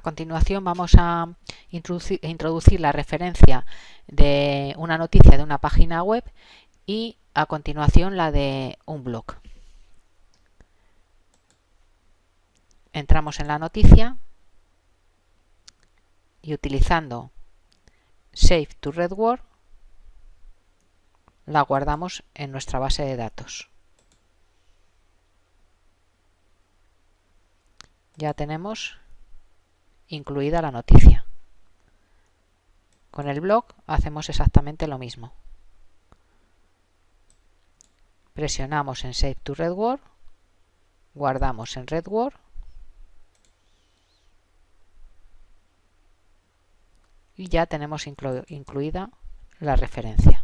continuación vamos a introducir, la referencia de una noticia de una página web y a continuación la de un blog. Entramos en la noticia y utilizando Save to RedWord la guardamos en nuestra base de datos. Ya tenemos incluida la noticia. Con el blog hacemos exactamente lo mismo. Presionamos en Save to RedWord, guardamos en RedWord y ya tenemos incluida la referencia.